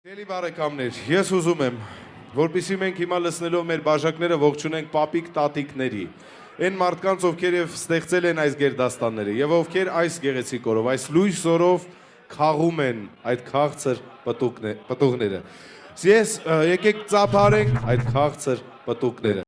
Էլի բարեկամներ, ես ուզում եմ, որpիսի մենք հիմա լսնելով մեր բաժակները ողջունենք պապիկ տատիկների, այն մարդկանց, ովքեր եւ ստեղծել են այս գերդաստանները եւ ովքեր այս գեղեցիկ օրով, այս լույս օրով խաղում են այդ քաղցր պտուկները, պտուղները։ Ես եկեք ծափարենք այդ քաղցր պտուկները։